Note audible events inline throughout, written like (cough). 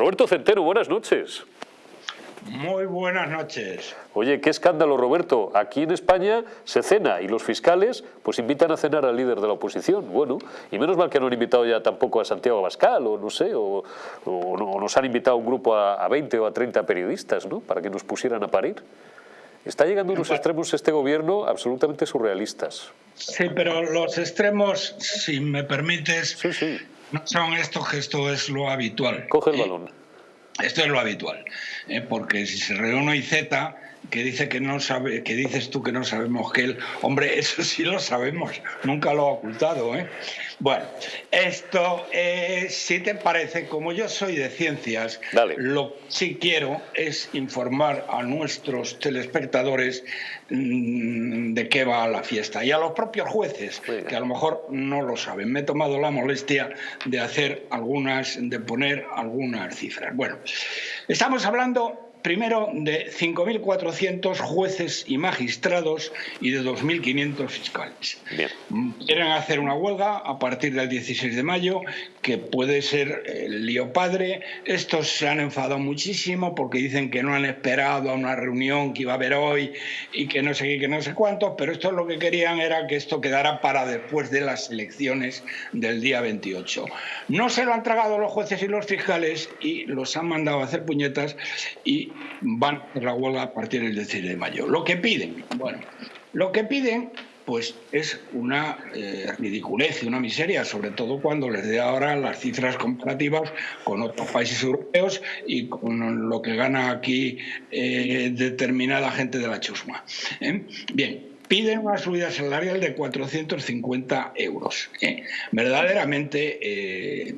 Roberto Centeno, buenas noches. Muy buenas noches. Oye, qué escándalo, Roberto. Aquí en España se cena y los fiscales pues invitan a cenar al líder de la oposición. Bueno, y menos mal que no han invitado ya tampoco a Santiago Abascal o no sé, o, nos han invitado un grupo a, a, 20 o a 30 periodistas, ¿no? Para que nos pusieran a parir. Está llegando a unos extremos este gobierno absolutamente surrealistas. Sí, pero los extremos, si me permites, no son estos que esto es lo habitual. Coge el balón. Esto es lo habitual, ¿eh? porque si se reúne y Z que dice que no sabe, que dices tú que no sabemos que él, hombre, (laughs) eso sí lo sabemos, nunca lo ha ocultado, ¿eh? Bueno, esto, eh, si te parece, como yo soy de ciencias, lo que sí quiero es informar a nuestros telespectadores mm, de qué va la fiesta y a los propios jueces, que a lo mejor no lo saben. Me he tomado la molestia de hacer algunas, de poner algunas cifras. Bueno, estamos hablando primero de 5.400 jueces y magistrados y de 2.500 fiscales. Quieren hacer una huelga a partir del 16 de mayo, que puede ser el lío padre. Estos se han enfadado muchísimo porque dicen que no han esperado a una reunión que iba a haber hoy y que no sé qué, que no sé cuántos, pero esto lo que querían era que esto quedara para después de las elecciones del día 28. No se lo han tragado los jueces y los fiscales y los han mandado a hacer puñetas y van a la huelga a partir del 16 de mayo. Lo que piden, bueno, lo que piden pues es una eh, ridiculez y una miseria, sobre todo cuando les dé ahora las cifras comparativas con otros países europeos y con lo que gana aquí eh, determinada gente de la chusma. ¿eh? Bien, piden una subida salarial de 450 euros. ¿eh? Verdaderamente, eh,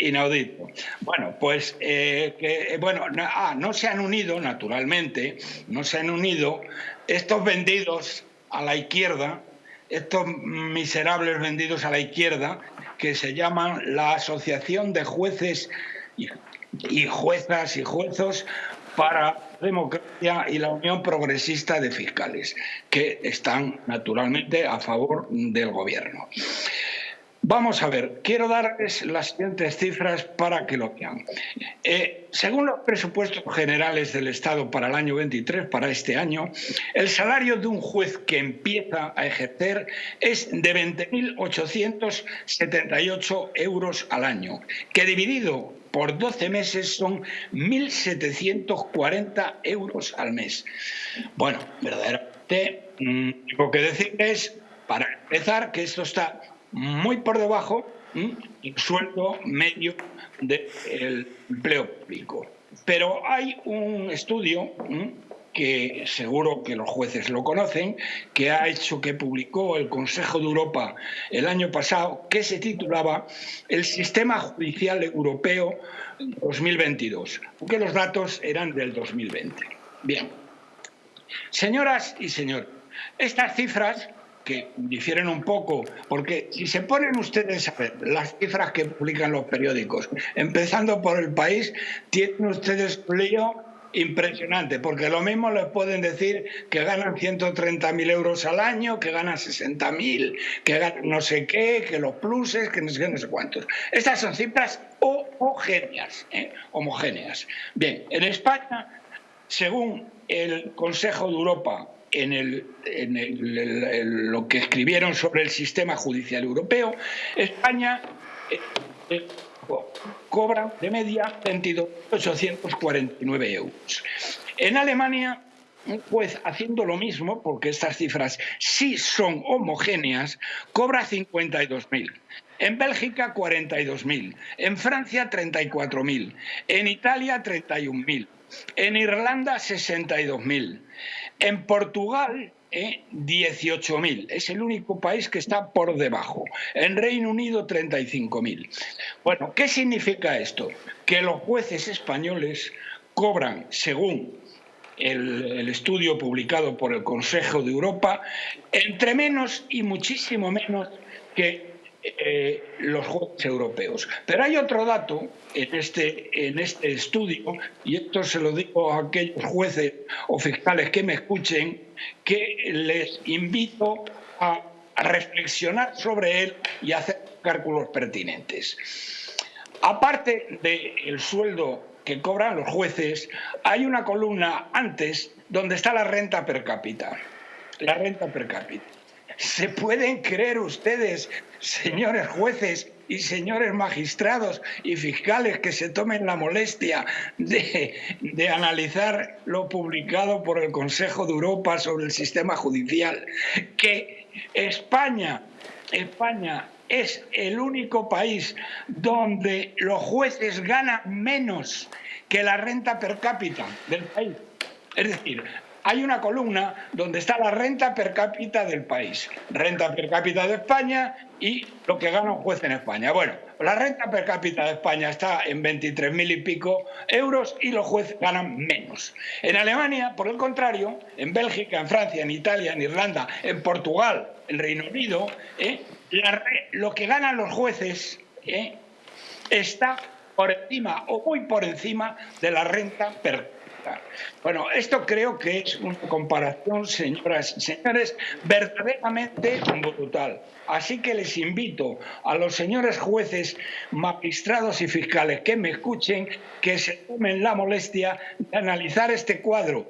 inaudito. Bueno, pues eh, bueno, ah, no se han unido, naturalmente, no se han unido estos vendidos a la izquierda, estos miserables vendidos a la izquierda, que se llaman la Asociación de Jueces y Juezas y Juezos para Democracia y la Unión Progresista de Fiscales, que están naturalmente a favor del gobierno. Vamos a ver, quiero darles las siguientes cifras para que lo vean. Eh, según los presupuestos generales del Estado para el año 23, para este año, el salario de un juez que empieza a ejercer es de 20.878 euros al año, que dividido por 12 meses son 1.740 euros al mes. Bueno, verdaderamente, mm, lo que decir es, para empezar, que esto está muy por debajo del sueldo medio del empleo público. Pero hay un estudio que seguro que los jueces lo conocen, que ha hecho que publicó el Consejo de Europa el año pasado, que se titulaba El Sistema Judicial Europeo 2022, porque los datos eran del 2020. Bien, señoras y señores, estas cifras que difieren un poco, porque si se ponen ustedes a ver las cifras que publican los periódicos, empezando por el país, tienen ustedes un lío impresionante, porque lo mismo les pueden decir que ganan 130.000 euros al año, que ganan 60.000, que ganan no sé qué, que los pluses, que no sé, qué, no sé cuántos. Estas son cifras homogéneas, ¿eh? homogéneas. Bien, en España, según el Consejo de Europa en, lo que escribieron sobre el sistema judicial europeo, España eh, eh, cobra de media 22.849 euros. En Alemania, un juez haciendo lo mismo, porque estas cifras sí son homogéneas, cobra 52.000. En Bélgica 42.000, en Francia 34.000, en Italia 31.000, en Irlanda 62.000, en Portugal, eh, 18.000. Es el único país que está por debajo. En Reino Unido, 35.000. Bueno, ¿qué significa esto? Que los jueces españoles cobran, según el, estudio publicado por el Consejo de Europa, entre menos y muchísimo menos que eh, los jueces europeos. Pero hay otro dato en este, en este estudio, y esto se lo digo a aquellos jueces o fiscales que me escuchen, que les invito a, reflexionar sobre él y hacer cálculos pertinentes. Aparte del sueldo que cobran los jueces, hay una columna antes donde está la renta per cápita. La renta per cápita. ¿Se pueden creer ustedes, señores jueces y señores magistrados y fiscales, que se tomen la molestia de, analizar lo publicado por el Consejo de Europa sobre el sistema judicial? Que España, España es el único país donde los jueces ganan menos que la renta per cápita del país. Es decir, hay una columna donde está la renta per cápita del país, renta per cápita de España y lo que gana un juez en España. Bueno, la renta per cápita de España está en 23.000 y pico euros y los jueces ganan menos. En Alemania, por el contrario, en Bélgica, en Francia, en Italia, en Irlanda, en Portugal, en Reino Unido, ¿eh? lo que ganan los jueces ¿eh? está por encima o muy por encima de la renta per cápita bueno, esto creo que es una comparación, señoras y señores, verdaderamente brutal. Así que les invito a los señores jueces, magistrados y fiscales que me escuchen, que se tomen la molestia de analizar este cuadro.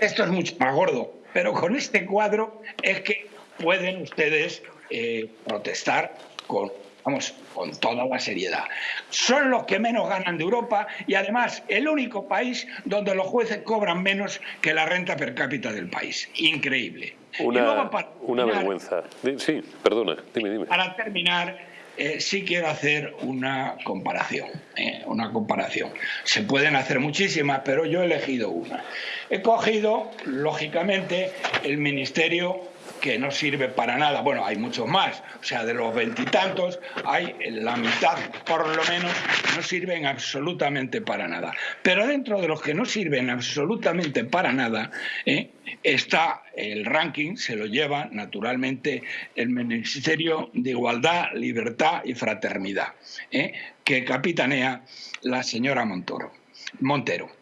Texto es mucho más gordo, pero con este cuadro es que pueden ustedes eh, protestar con vamos, con toda la seriedad. Son los que menos ganan de Europa y además el único país donde los jueces cobran menos que la renta per cápita del país. Increíble. Una, una vergüenza. Sí, perdona, dime, dime. Para terminar, eh, sí quiero hacer una comparación, eh, una comparación. Se pueden hacer muchísimas, pero yo he elegido una. He cogido, lógicamente, el Ministerio que no sirve para nada. Bueno, hay muchos más, o sea, de los veintitantos, hay la mitad, por lo menos, no sirven absolutamente para nada. Pero dentro de los que no sirven absolutamente para nada, ¿eh? está el ranking, se lo lleva naturalmente el Ministerio de Igualdad, Libertad y Fraternidad, ¿eh? que capitanea la señora Montoro, Montero.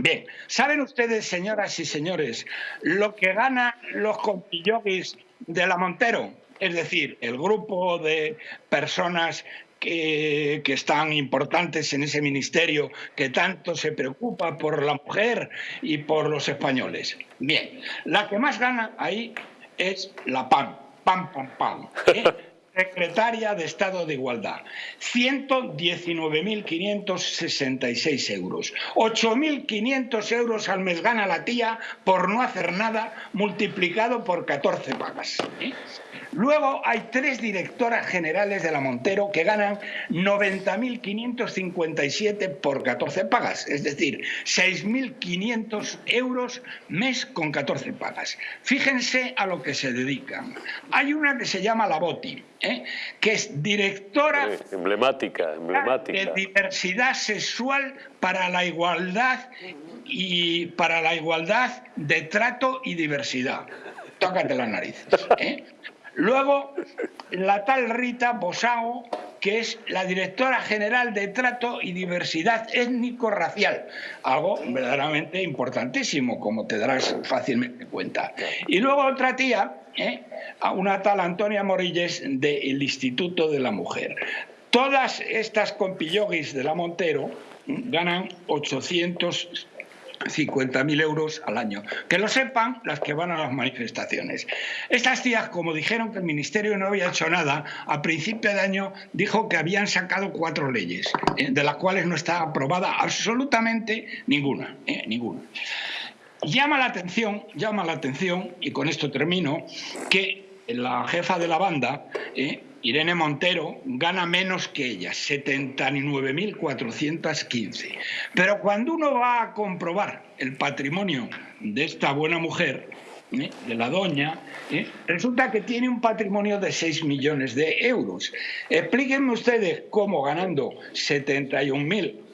Bien, ¿saben ustedes, señoras y señores, lo que ganan los compillogis de la Montero? Es decir, el grupo de personas que, que, están importantes en ese ministerio que tanto se preocupa por la mujer y por los españoles. Bien, la que más gana ahí es la PAN, PAN, PAN, PAN. ¿eh? Secretaria de Estado de Igualdad, 119.566 euros. 8.500 euros al mes gana la tía por no hacer nada, multiplicado por 14 pagas. Luego hay tres directoras generales de la Montero que ganan 90.557 por 14 pagas, es decir, 6.500 euros mes con 14 pagas. Fíjense a lo que se dedican. Hay una que se llama La Boti, ¿eh? que es directora emblemática, emblemática. de diversidad sexual para la igualdad y para la igualdad de trato y diversidad. Tócate las narices. ¿eh? Luego, la tal Rita Bosao, que es la directora general de Trato y Diversidad Étnico-Racial, algo verdaderamente importantísimo, como te darás fácilmente cuenta. Y luego otra tía, ¿eh? una tal Antonia Morilles del Instituto de la Mujer. Todas estas compillogis de la Montero ganan 800 50.000 euros al año. Que lo sepan las que van a las manifestaciones. Estas tías, como dijeron que el Ministerio no había hecho nada, a principio de año dijo que habían sacado cuatro leyes, eh, de las cuales no está aprobada absolutamente ninguna. Eh, ninguna. Llama la atención, llama la atención, y con esto termino, que la jefa de la banda, eh, Irene Montero gana menos que ella, 79.415. Pero cuando uno va a comprobar el patrimonio de esta buena mujer, ¿eh? de la doña, ¿eh? resulta que tiene un patrimonio de 6 millones de euros. Explíquenme ustedes cómo ganando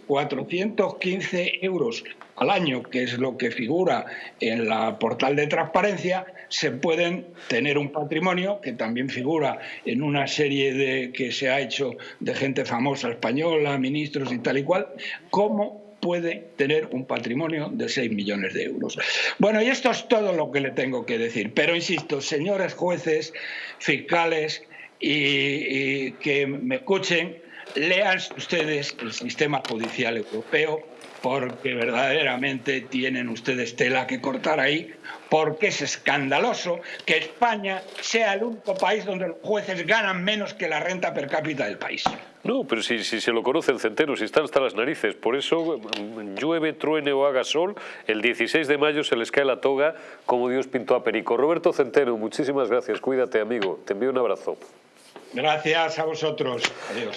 71.415 euros al año, que es lo que figura en la portal de transparencia, se pueden tener un patrimonio que también figura en una serie de que se ha hecho de gente famosa española, ministros y tal y cual, cómo puede tener un patrimonio de 6 millones de euros. Bueno, y esto es todo lo que le tengo que decir. Pero insisto, señores jueces, fiscales, y, que me escuchen, lean ustedes el sistema judicial europeo porque verdaderamente tienen ustedes tela que cortar ahí, porque es escandaloso que España sea el único país donde los jueces ganan menos que la renta per cápita del país. No, pero si, si se lo conoce el centeno, si están hasta las narices. Por eso, mm, llueve, truene o haga sol, el 16 de mayo se les cae la toga como Dios pintó a Perico. Roberto Centeno, muchísimas gracias. Cuídate, amigo. Te envío un abrazo. Gracias a vosotros. Adiós.